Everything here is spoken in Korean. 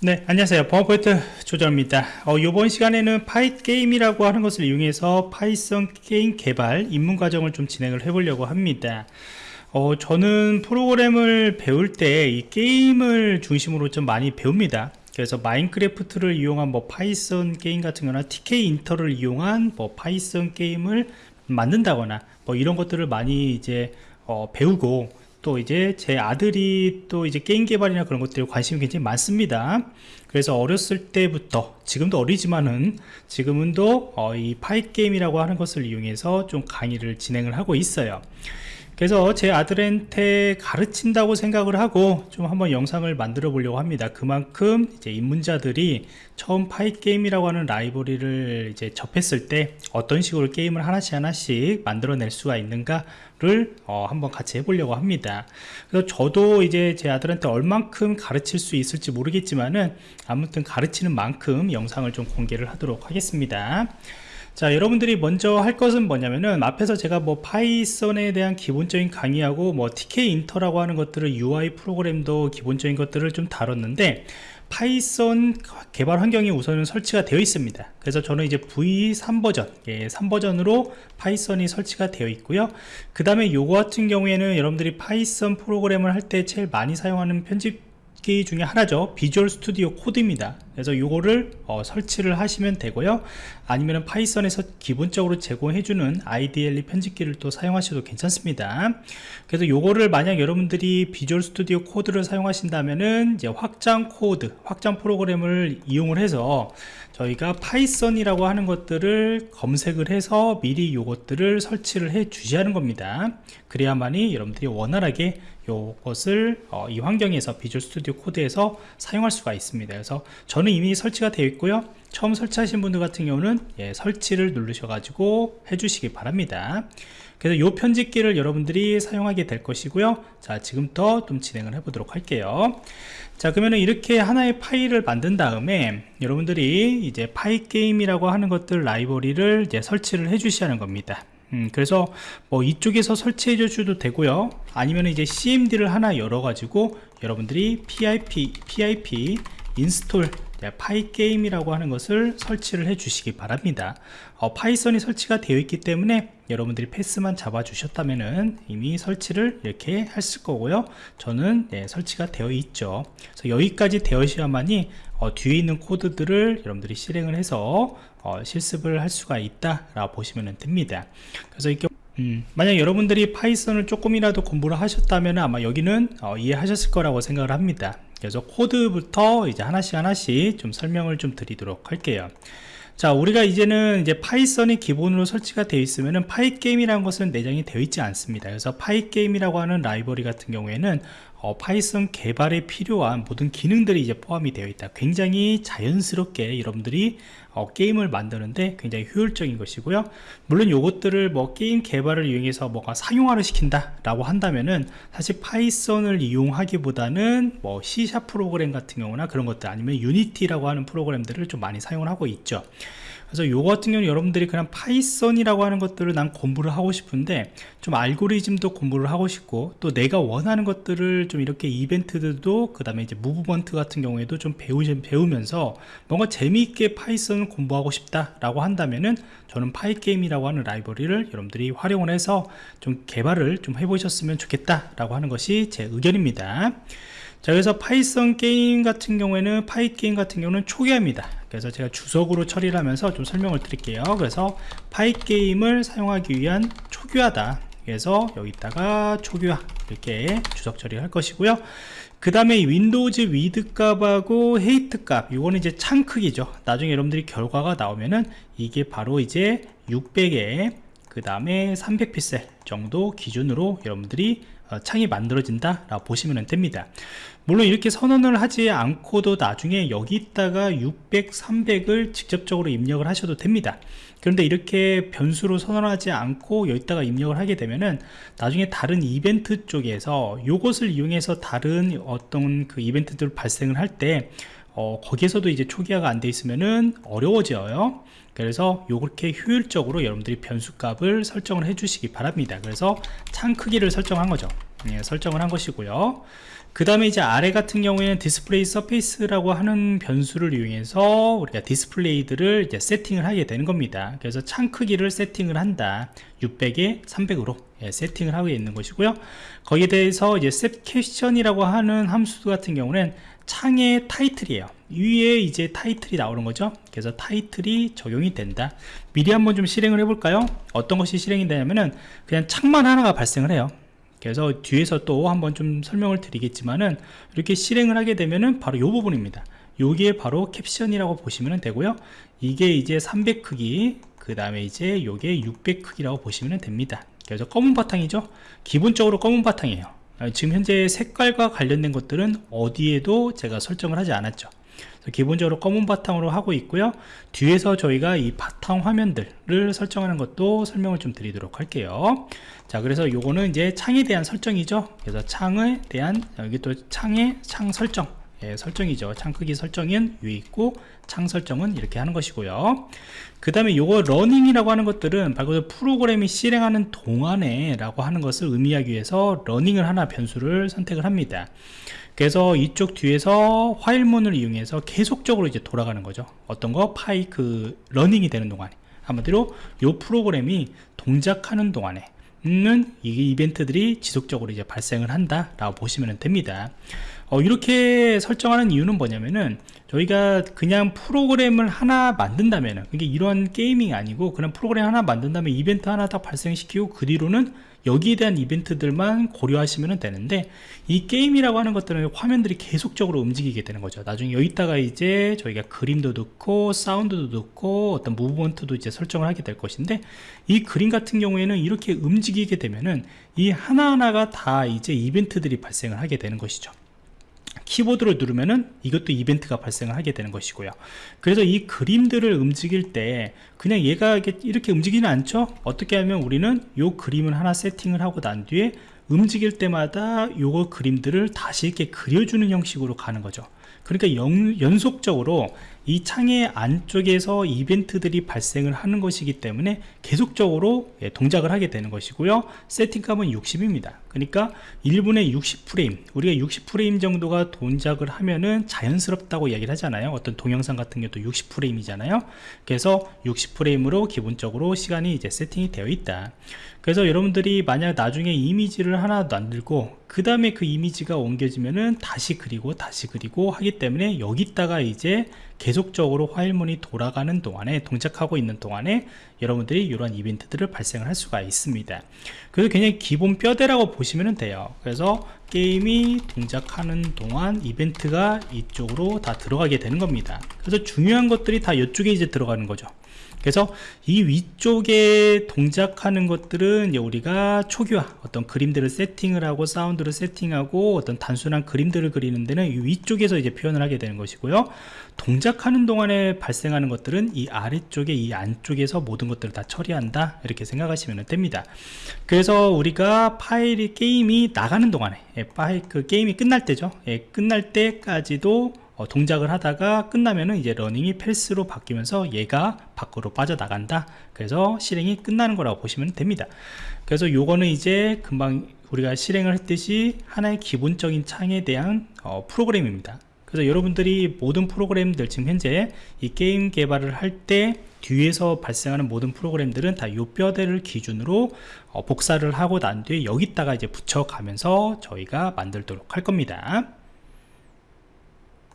네 안녕하세요. 버퍼포인트 조정입니다. 어, 이번 시간에는 Pygame이라고 하는 것을 이용해서 Python 게임 개발 입문 과정을 좀 진행을 해 보려고 합니다. 어, 저는 프로그램을 배울 때 이 게임을 중심으로 좀 많이 배웁니다. 그래서 Minecraft를 이용한 뭐 Python 게임 같은 거나 Tkinter를 이용한 뭐 Python 게임을 만든다거나 뭐 이런 것들을 많이 이제 어, 배우고 또 이제 제 아들이 또 이제 게임 개발이나 그런 것들에 관심이 굉장히 많습니다. 그래서 어렸을 때부터 지금도 어리지만은 지금은 또이 파이 게임이라고 하는 것을 이용해서 좀 강의를 진행을 하고 있어요 그래서 제 아들한테 가르친다고 생각을 하고 좀 한번 영상을 만들어 보려고 합니다. 그만큼 이제 입문자들이 처음 파이 게임이라고 하는 라이브러리를 이제 접했을 때 어떤 식으로 게임을 하나씩 하나씩 만들어낼 수가 있는가를 어, 한번 같이 해보려고 합니다. 그래서 저도 이제 제 아들한테 얼만큼 가르칠 수 있을지 모르겠지만은 아무튼 가르치는 만큼 영상을 좀 공개를 하도록 하겠습니다 자 여러분들이 먼저 할 것은 뭐냐면은 앞에서 제가 뭐 Python에 대한 기본적인 강의하고 뭐 Tkinter라고 하는 것들을 UI 프로그램도 기본적인 것들을 좀 다뤘는데 Python 개발 환경이 우선은 설치가 되어 있습니다. 그래서 저는 이제 V3 버전 예, 3버전으로 Python이 설치가 되어 있고요. 그 다음에 요거 같은 경우에는 여러분들이 Python 프로그램을 할 때 제일 많이 사용하는 편집 기 중에 하나죠. Visual Studio Code입니다 그래서 요거를 어, 설치를 하시면 되고요. 아니면 Python에서 기본적으로 제공해주는 IDLE 편집기를 또 사용하셔도 괜찮습니다. 그래서 요거를 만약 여러분들이 Visual Studio Code를 사용하신다면은 이제 확장 코드 확장 프로그램을 이용을 해서 저희가 Python이라고 하는 것들을 검색을 해서 미리 요것들을 설치를 해 주셔야 하는 겁니다. 그래야만이 여러분들이 원활하게 요것을 어, 이 환경에서 Visual Studio Code에서 사용할 수가 있습니다. 그래서 저는 이미 설치가 되어 있고요. 처음 설치하신 분들 같은 경우는 예, 설치를 누르셔 가지고 해주시기 바랍니다. 그래서 요 편집기를 여러분들이 사용하게 될 것이고요. 자 지금부터 좀 진행을 해 보도록 할게요. 자 그러면 이렇게 하나의 파일을 만든 다음에 여러분들이 이제 Pygame이라고 하는 것들 라이브러리를 이제 설치를 해 주셔야 하는 겁니다. 음, 그래서 뭐 이쪽에서 설치해 주셔도 되고요. 아니면 이제 cmd를 하나 열어 가지고 여러분들이 pip pip install Pygame이라고 하는 것을 설치를 해 주시기 바랍니다. 어, Python이 설치가 되어 있기 때문에 여러분들이 path만 잡아 주셨다면 이미 설치를 이렇게 했을 거고요. 저는 네, 설치가 되어 있죠. 그래서 여기까지 되어야만이 어, 뒤에 있는 코드들을 여러분들이 실행을 해서 어, 실습을 할 수가 있다 라고 보시면 됩니다. 그래서 이렇게 음, 만약 여러분들이 Python을 조금이라도 공부를 하셨다면 아마 여기는 어, 이해하셨을 거라고 생각을 합니다 그래서 코드부터 이제 하나씩 하나씩 좀 설명을 좀 드리도록 할게요. 자 우리가 이제는 이제 Python이 기본으로 설치가 되어 있으면은 Pygame이라는 것은 내장이 되어 있지 않습니다. 그래서 Pygame이라고 하는 라이브러리 같은 경우에는 어, Python 개발에 필요한 모든 기능들이 이제 포함이 되어 있다. 굉장히 자연스럽게 여러분들이 어, 게임을 만드는데 굉장히 효율적인 것이고요. 물론 요것들을 뭐 게임 개발을 이용해서 뭐가 상용화를 시킨다 라고 한다면은 사실 Python을 이용하기보다는 뭐 C샵 프로그램 같은 경우나 그런 것들 아니면 Unity라고 하는 프로그램들을 좀 많이 사용을 하고 있죠 그래서 요거 같은 경우는 여러분들이 그냥 Python이라고 하는 것들을 난 공부를 하고 싶은데 좀 알고리즘도 공부를 하고 싶고 또 내가 원하는 것들을 좀 이렇게 이벤트들도 그 다음에 이제 movement 같은 경우에도 좀 배우, 배우면서 뭔가 재미있게 Python을 공부하고 싶다 라고 한다면은 저는 Pygame이라고 하는 라이브러리를 여러분들이 활용을 해서 좀 개발을 좀 해보셨으면 좋겠다 라고 하는 것이 제 의견입니다 자 그래서 Python 게임 같은 경우에는 Pygame 같은 경우는 초기화입니다. 그래서 제가 주석으로 처리를 하면서 좀 설명을 드릴게요. 그래서 Pygame을 사용하기 위한 초기화다. 그래서 여기다가 초기화 이렇게 주석 처리할 것이고요. 그 다음에 windows width 값하고 height 값 이거는 이제 창 크기죠. 나중에 여러분들이 결과가 나오면은 이게 바로 이제 600에 그 다음에 300픽셀 정도 기준으로 여러분들이 어, 창이 만들어진다 라고 보시면 됩니다. 물론 이렇게 선언을 하지 않고도 나중에 여기다가 600, 300을 직접적으로 입력을 하셔도 됩니다. 그런데 이렇게 변수로 선언하지 않고 여기다가 입력을 하게 되면은 나중에 다른 이벤트 쪽에서 이것을 이용해서 다른 어떤 그 이벤트들 발생을 할때 어, 거기에서도 이제 초기화가 안 돼 있으면은 어려워져요. 그래서 이렇게 효율적으로 여러분들이 변수 값을 설정을 해 주시기 바랍니다. 그래서 창 크기를 설정한 거죠. 예, 설정을 한 것이고요. 그 다음에 이제 아래 같은 경우에는 display surface라고 하는 변수를 이용해서 우리가 디스플레이들을 이제 세팅을 하게 되는 겁니다. 그래서 창 크기를 세팅을 한다. 600에 300으로 예, 세팅을 하고 있는 것이고요. 거기에 대해서 이제 set caption이라고 하는 함수 같은 경우는 창의 타이틀이에요. 위에 이제 타이틀이 나오는 거죠. 그래서 타이틀이 적용이 된다. 미리 한번 좀 실행을 해볼까요? 어떤 것이 실행이 되냐면은 그냥 창만 하나가 발생을 해요. 그래서 뒤에서 또 한번 좀 설명을 드리겠지만은 이렇게 실행을 하게 되면은 바로 이 부분입니다. 여기에 바로 캡션이라고 보시면 되고요. 이게 이제 300 크기 그 다음에 이제 요게 600 크기라고 보시면 됩니다. 그래서 검은 바탕이죠. 기본적으로 검은 바탕이에요 지금 현재 색깔과 관련된 것들은 어디에도 제가 설정을 하지 않았죠. 기본적으로 검은 바탕으로 하고 있고요. 뒤에서 저희가 이 바탕 화면들을 설정하는 것도 설명을 좀 드리도록 할게요. 자 그래서 요거는 이제 창에 대한 설정이죠. 그래서 창에 대한 여기 또 창의 창 설정 예, 설정이죠. 창 크기 설정은 위에 있고 창 설정은 이렇게 하는 것이고요. 그 다음에 요거 running이라고 하는 것들은 말 그대로 프로그램이 실행하는 동안에 라고 하는 것을 의미하기 위해서 running을 하나 변수를 선택을 합니다. 그래서 이쪽 뒤에서 while문을 이용해서 계속적으로 이제 돌아가는 거죠. 어떤 거? 파이 그 running이 되는 동안에. 한마디로 요 프로그램이 동작하는 동안에 는 이 이벤트들이 지속적으로 이제 발생을 한다 라고 보시면 됩니다. 어, 이렇게 설정하는 이유는 뭐냐면은 저희가 그냥 프로그램을 하나 만든다면은 이게 이런 게이밍이 아니고 그냥 프로그램 하나 만든다면 이벤트 하나 딱 발생시키고 그 뒤로는 여기에 대한 이벤트들만 고려하시면 되는데 이 게임이라고 하는 것들은 화면들이 계속적으로 움직이게 되는 거죠. 나중에 여기다가 이제 저희가 그림도 넣고 사운드도 넣고 어떤 무브먼트도 이제 설정을 하게 될 것인데 이 그림 같은 경우에는 이렇게 움직이게 되면은 이 하나하나가 다 이제 이벤트들이 발생을 하게 되는 것이죠 키보드를 누르면은 이것도 이벤트가 발생을 하게 되는 것이고요. 그래서 이 그림들을 움직일 때 그냥 얘가 이렇게 움직이는 않죠? 어떻게 하면 우리는 요 그림을 하나 세팅을 하고 난 뒤에 움직일 때마다 요거 그림들을 다시 이렇게 그려주는 형식으로 가는 거죠. 그러니까 연, 연속적으로 이 창의 안쪽에서 이벤트들이 발생을 하는 것이기 때문에 계속적으로 예, 동작을 하게 되는 것이고요. 세팅값은 60입니다. 그러니까 1분에 60프레임 우리가 60프레임 정도가 동작을 하면은 자연스럽다고 이야기를 하잖아요. 어떤 동영상 같은 경우도 60프레임이잖아요. 그래서 60프레임으로 기본적으로 시간이 이제 세팅이 되어 있다. 그래서 여러분들이 만약 나중에 이미지를 하나 만들고 그 다음에 그 이미지가 옮겨지면은 다시 그리고 다시 그리고 하기 때문에 여기다가 이제 계속적으로 화일문이 돌아가는 동안에 동작하고 있는 동안에 여러분들이 이런 이벤트들을 발생을 할 수가 있습니다. 그래서 그냥 기본 뼈대라고 보시면 돼요. 그래서 게임이 동작하는 동안 이벤트가 이쪽으로 다 들어가게 되는 겁니다. 그래서 중요한 것들이 다 이쪽에 이제 들어가는 거죠 그래서 이 위쪽에 동작하는 것들은 우리가 초기화 어떤 그림들을 세팅을 하고 사운드를 세팅하고 어떤 단순한 그림들을 그리는 데는 이 위쪽에서 이제 표현을 하게 되는 것이고요. 동작하는 동안에 발생하는 것들은 이 아래쪽에 이 안쪽에서 모든 것들을 다 처리한다 이렇게 생각하시면 됩니다. 그래서 우리가 파이 게임이 나가는 동안에 예, 파이 그 게임이 끝날 때죠. 예, 끝날 때까지도 어, 동작을 하다가 끝나면은 이제 running이 false로 바뀌면서 얘가 밖으로 빠져나간다. 그래서 실행이 끝나는 거라고 보시면 됩니다. 그래서 요거는 이제 금방 우리가 실행을 했듯이 하나의 기본적인 창에 대한 어, 프로그램입니다. 그래서 여러분들이 모든 프로그램들 지금 현재 이 게임 개발을 할 때 뒤에서 발생하는 모든 프로그램들은 다 요 뼈대를 기준으로 어, 복사를 하고 난 뒤에 여기다가 이제 붙여 가면서 저희가 만들도록 할 겁니다